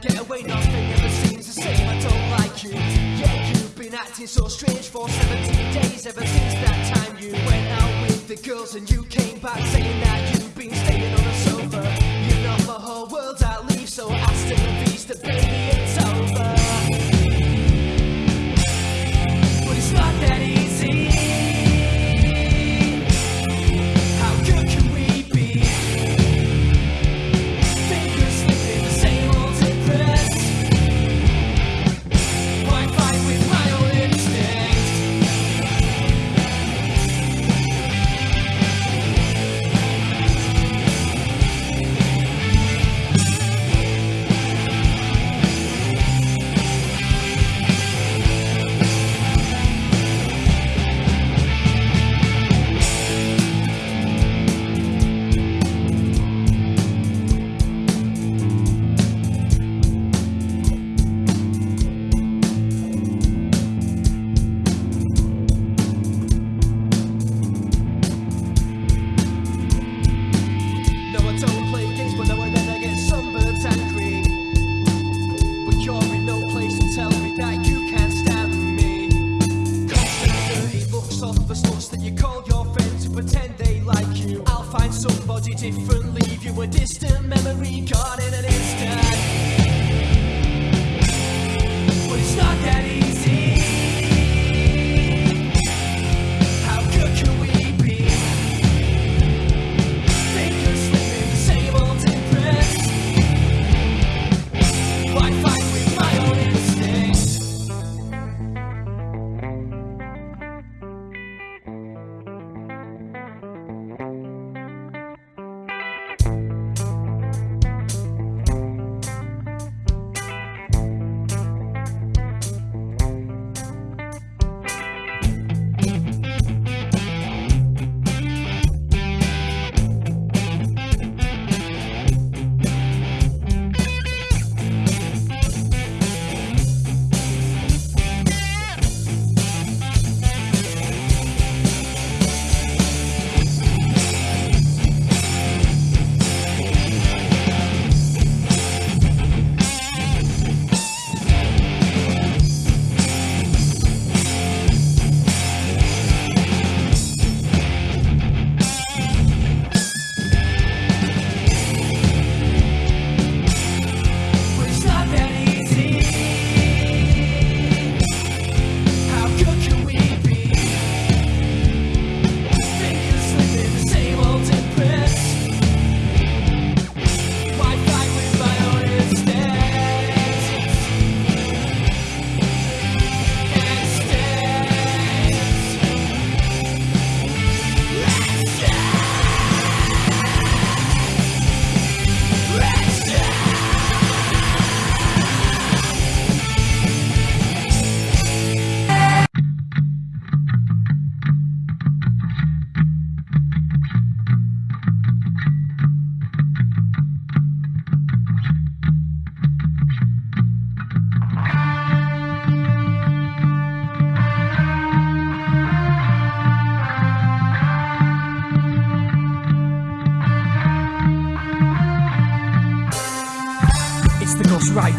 get away, nothing ever seems the same, I don't like you. Yeah, you've been acting so strange for 17 days, ever since that time you went out with the girls and you came back saying that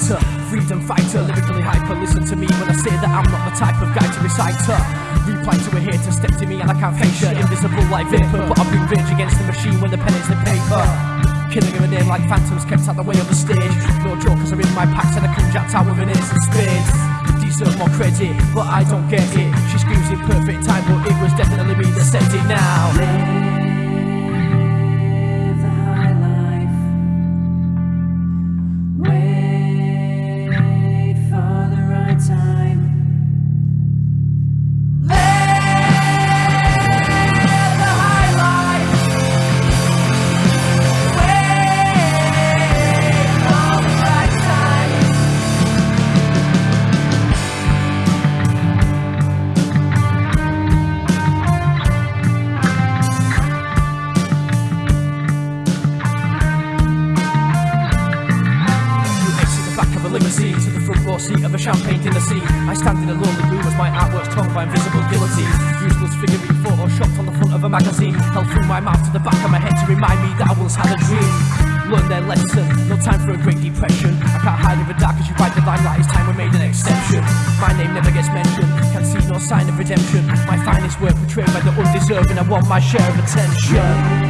Writer, freedom fighter, lyrically hyper. Listen to me when I say that I'm not the type of guy to recite her. Reply to a hater, step to me and I can't face her. Invisible like vapor, but I bring rage against the machine when the pen is the paper. Killing her a name like phantoms kept out the way of the stage. No jokers are in my packs and I come jacked out with an ace of spades. Deserve more credit, but I don't get it. She screams in perfect time, but it was definitely me that said it now. Held through my mouth to the back of my head to remind me that I once had a dream. learned their lesson. No time for a great depression. I can't hide in the dark as you ride the limelight. It's time we made an exception. My name never gets mentioned. can't see no sign of redemption. My finest work betrayed by the undeserving. I want my share of attention.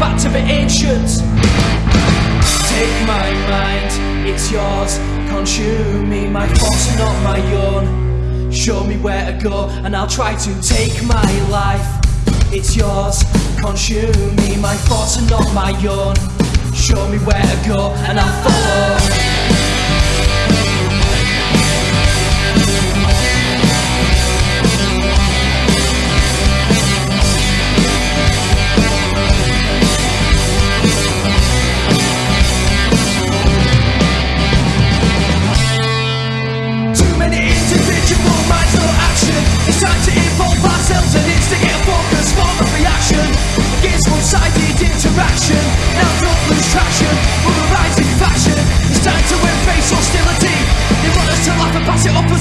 Back to the ancient. Take my mind, it's yours. Consume me, my thoughts not my own. Show me where to go, and I'll try to take my life. It's yours. Consume me, my thoughts are not my own. Show me where to go, and I'll follow.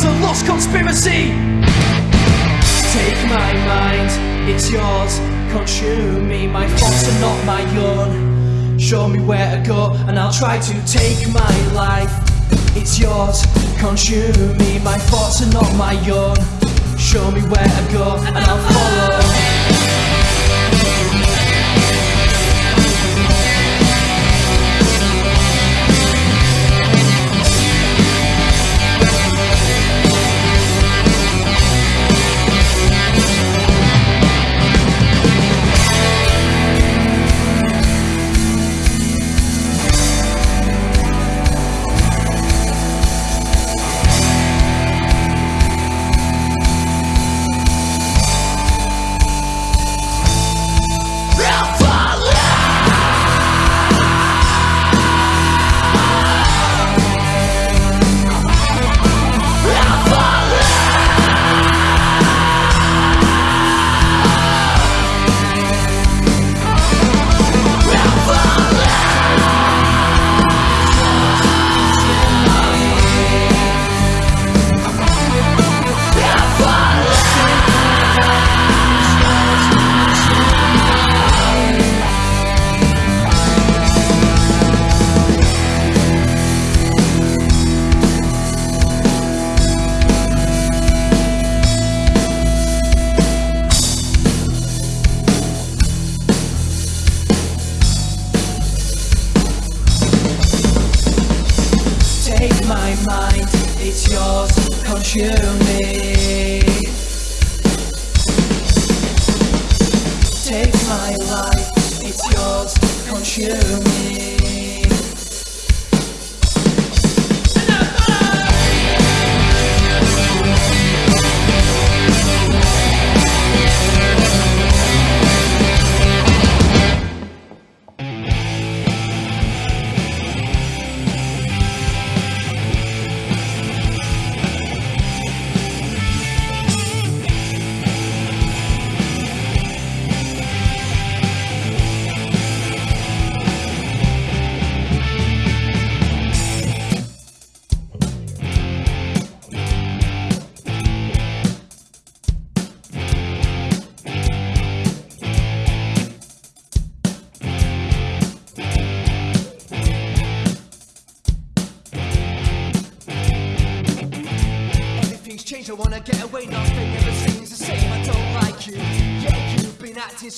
And pass it off as a lost conspiracy. Take my mind, it's yours. Consume me, my thoughts are not my own. Show me where to go, and I'll try to take my life. It's yours, consume me, my thoughts are not my own. Show me where to go, and I'll follow.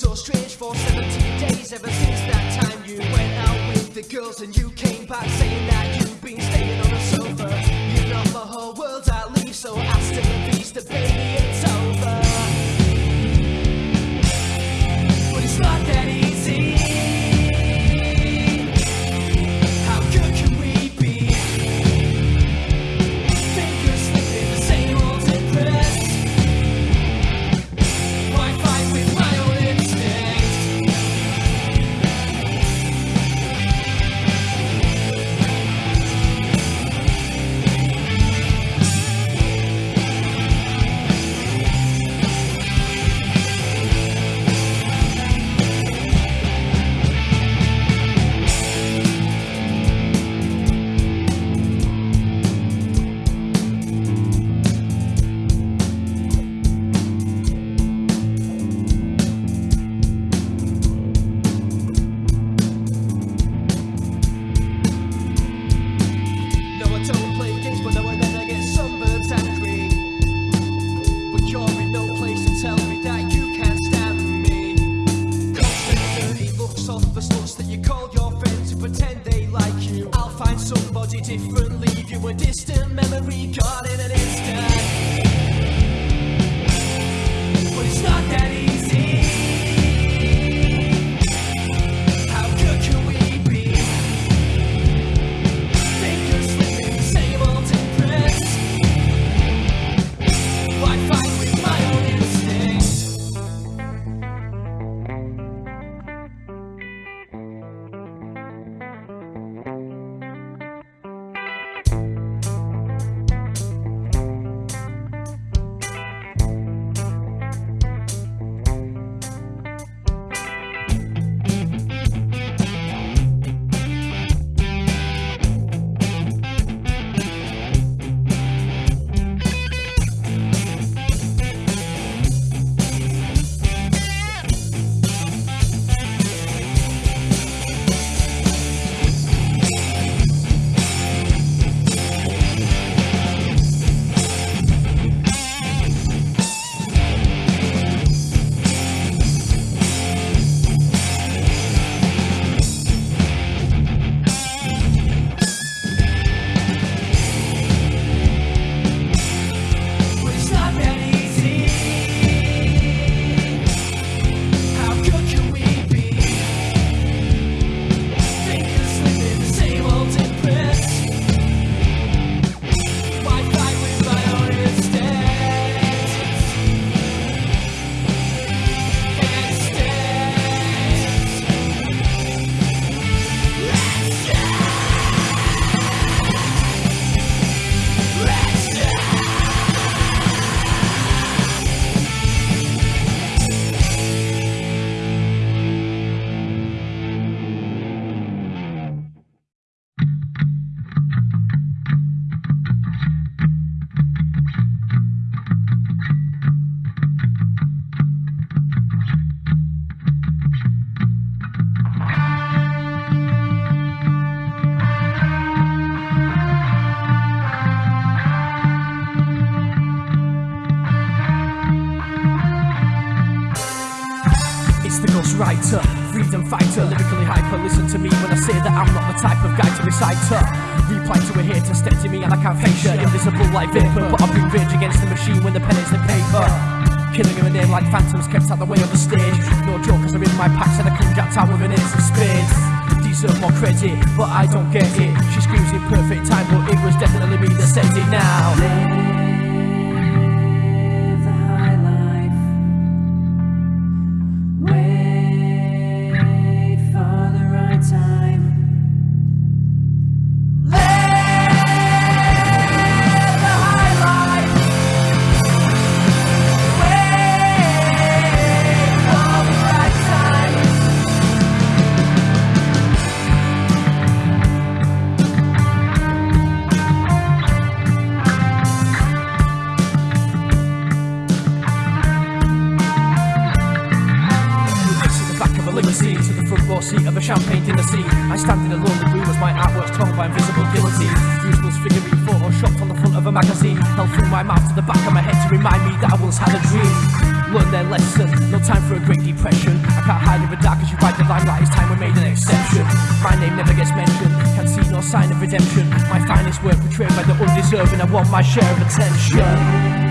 So strange Ghostwriter, freedom fighter, lyrically hyper. Listen to me when I say that I'm not the type of guy to recite her. Reply to a hater, step to me and I can't face her. Invisible like vapor, but I bring rage against the machine when the pen is the paper. Killing her name like phantoms kept out the way of the stage. No jokers are in my packs and I come jacked out with an ace of spades. Deserve more credit, but I don't get it. She screams in perfect time, but it was definitely me that said it now. Champagne dinner scene. I stand in a lonely room as my artwork's torn by invisible guillotine. Useless figurine photoshopped on the front of a magazine. Held through my mouth to the back of my head to remind me that I once had a dream. Learn their lesson, no time for a great depression. I can't hide in the dark as you ride the limelight. It's time we made an exception. My name never gets mentioned, can't see no sign of redemption. My finest work betrayed by the undeserving. I want my share of attention.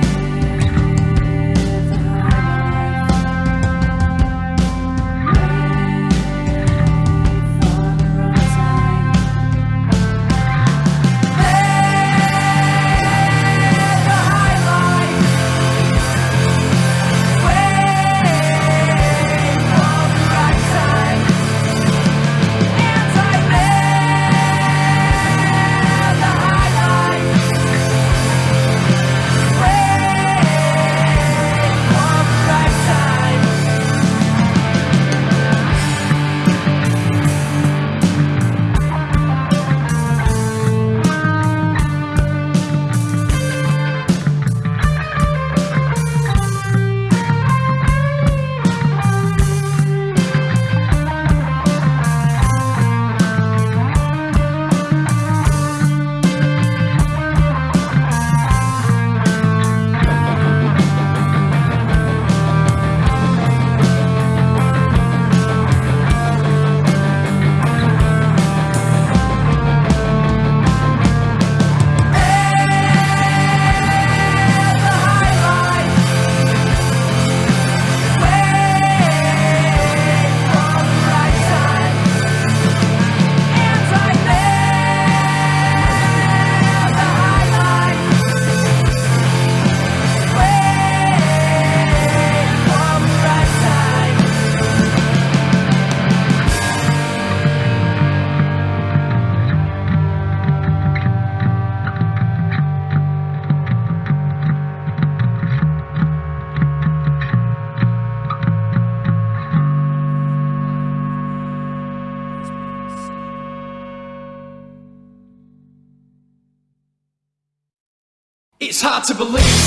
It's hard to believe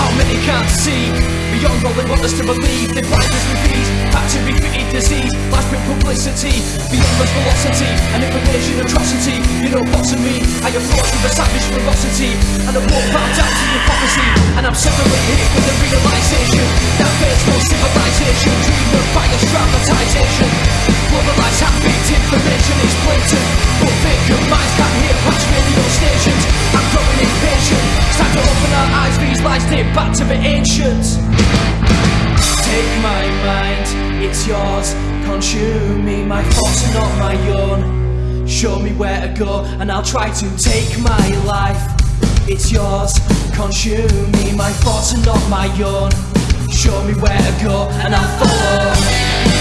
how many can't see beyond all they want us to believe. They blind us with these factory fitted disease, life with publicity, beyond the velocity and information atrocity. You know what's in me? I approach with a savage ferocity and I walk bound down to prophecy. And I'm hit with the realization that there's no civilization. Dream of bias dramatization. Globalized habit information is blatant, but vacant minds can't hear past radio stations. I'm growing impatient. It's time to open our eyes. These lies date back to the ancients. Take my mind, it's yours. Consume me, my thoughts are not my own. Show me where to go, and I'll try to take my life. It's yours. Consume me, my thoughts are not my own. Show me where to go, and I'll follow.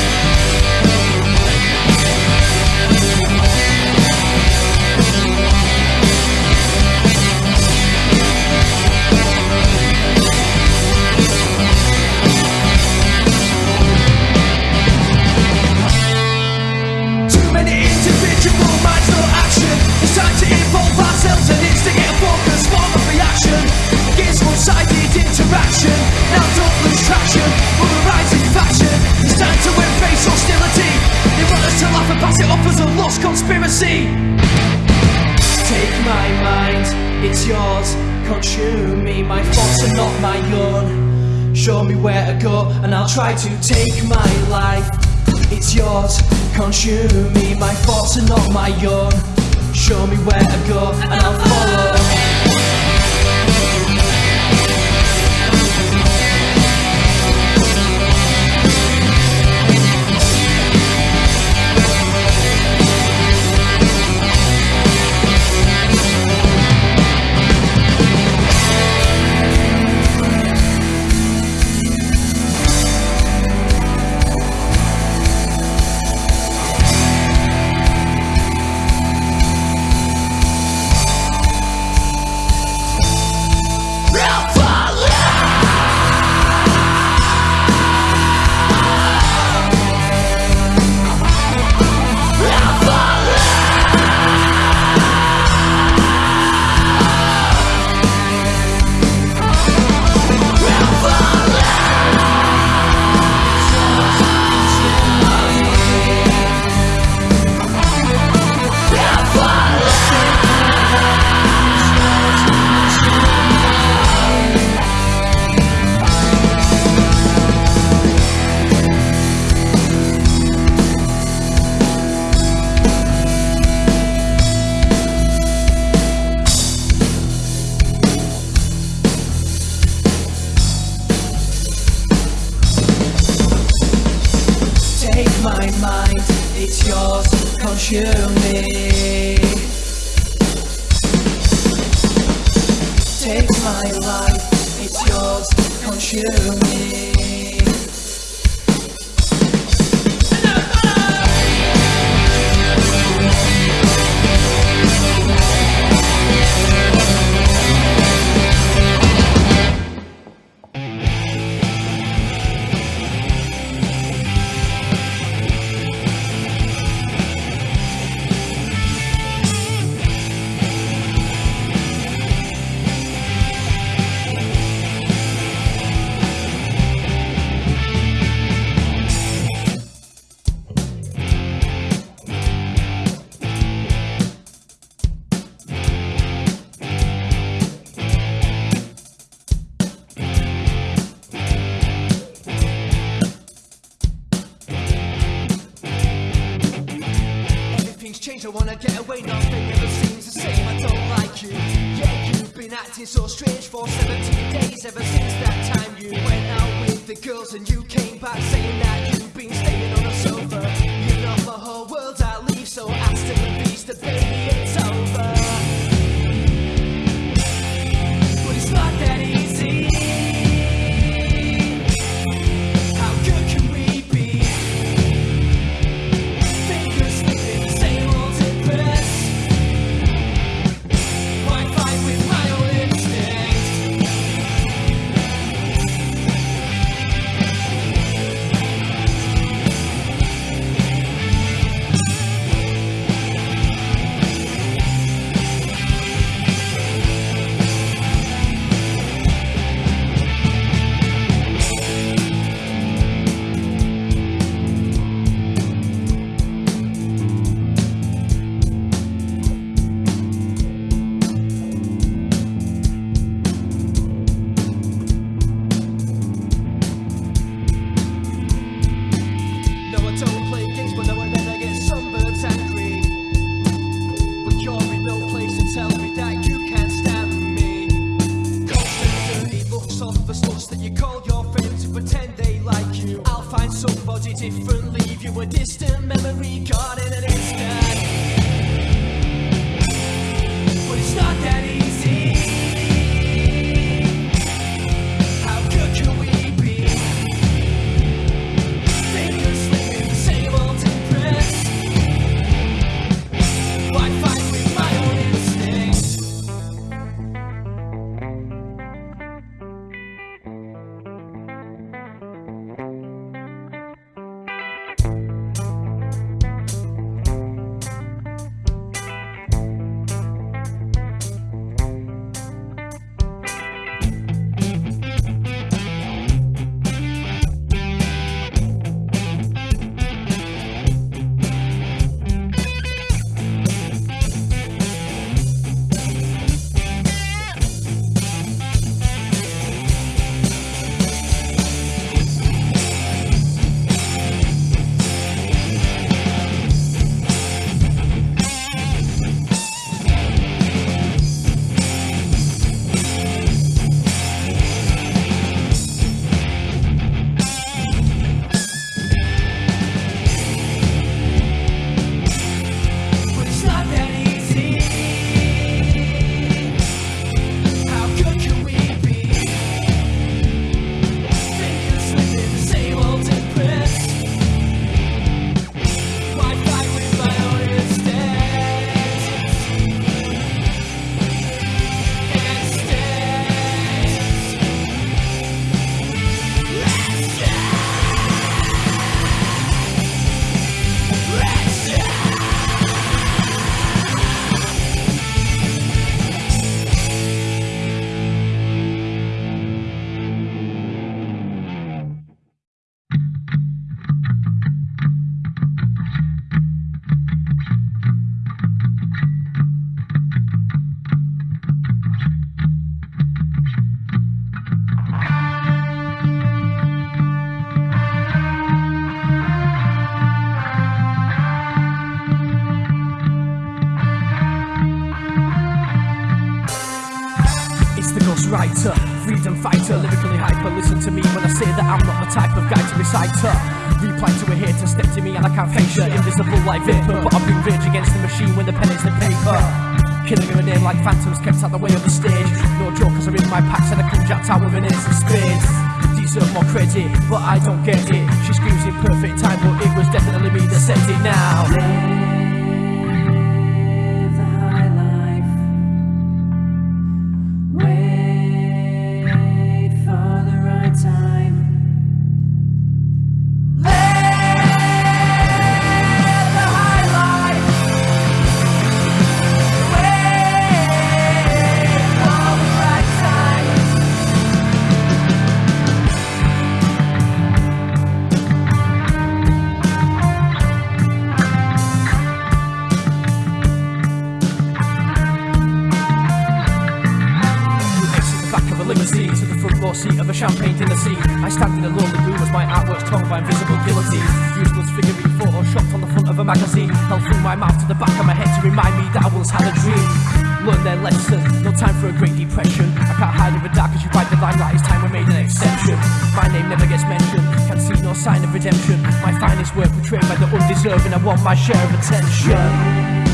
It off as a lost conspiracy. Take my mind, it's yours. Consume me, my thoughts are not my own. Show me where to go, and I'll try to take my life. it's yours. Consume me, my thoughts are not my own. Show me where to go, and I'll follow. So ghostwriter, freedom fighter, lyrically hyper. Listen to me when I say that I'm not the type of guy to recite her. Reply to a hater, step to me and I can't face her. Invisible like vapor, but I bring rage against the machine when the pen is the paper. Killing her name like phantoms kept out the way of the stage. No jokers are in my packs and I come jacked out with an ace of spades. Deserve more credit, but I don't get it. She screams in perfect time, but it was definitely me that said it now. A limousine to the front row seat of a champagne dinner scene. I stand in a lonely room as my artwork's torn by invisible guillotine. Useless figurine photoshopped on the front of a magazine. Held through my mouth to the back of my head to remind me that I once had a dream. Learn their lesson, no time for a great depression. I can't hide in the dark as you ride the limelight. It's time we made an exception. My name never gets mentioned, Can't see no sign of redemption. My finest work portrayed by the undeserving. I want my share of attention.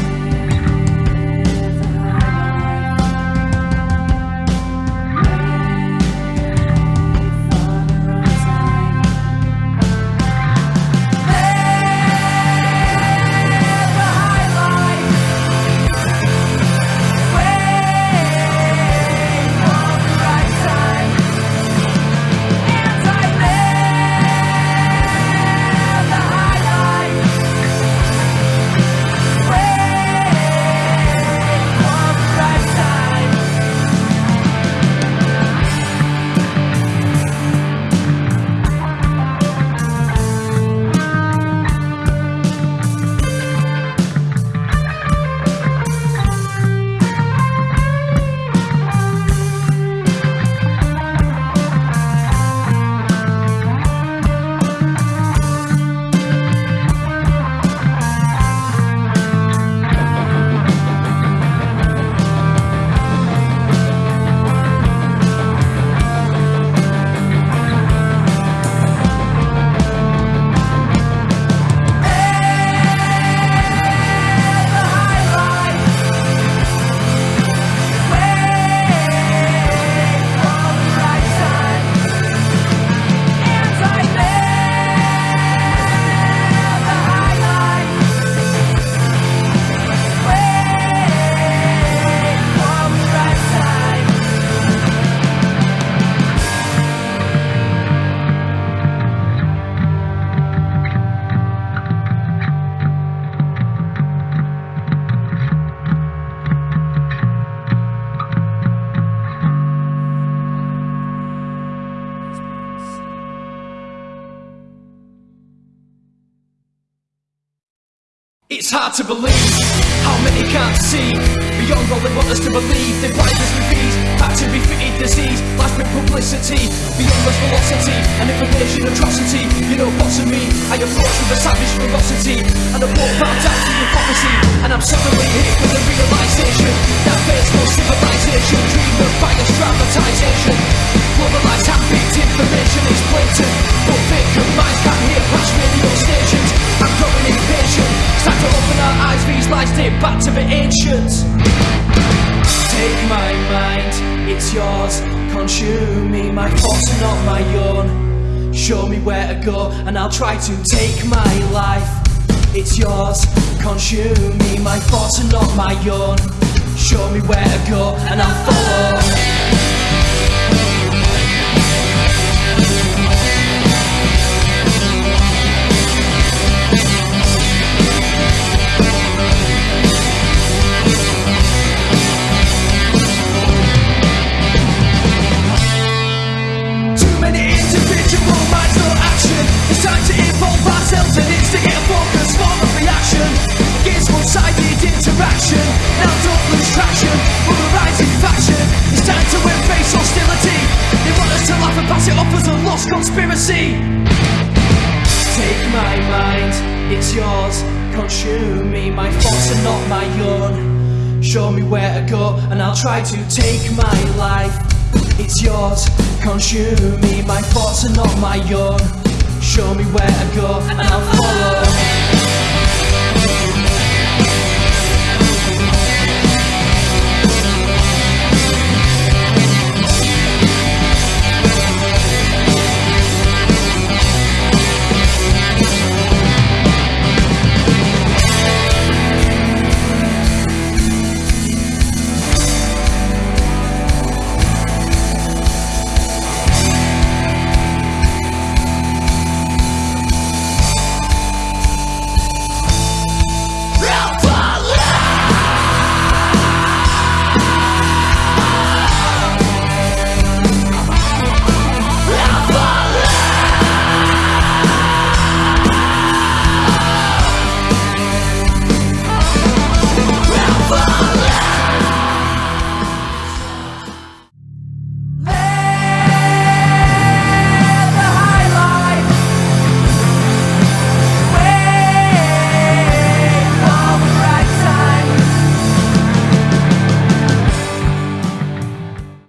It's hard to believe how many can't see beyond what they want us to believe. They blind us with ease, to refitted disease, life with publicity, beyond velocity and information atrocity. You know what's in me? I approach with a savage ferocity and I walk round down to prophecy. And I'm suddenly hit with the realization that there's no civilization, dream of bias dramatization. Globalized hand-picked information is blatant, but vacant minds can't hear past radio stations. I'm growing impatient. It's time to open our eyes, these lies date back to the ancients. Take my mind, it's yours. Consume me, my thoughts are not my own. Show me where to go, and I'll try to take my life. It's yours. Consume me, my thoughts are not my own. Show me where to go, and I'll follow. Pass it off as a lost conspiracy. Take my mind, it's yours. Consume me, my thoughts are not my own. Show me where to go, and I'll try to take my life. it's yours. Consume me, my thoughts are not my own. Show me where to go and I'll follow.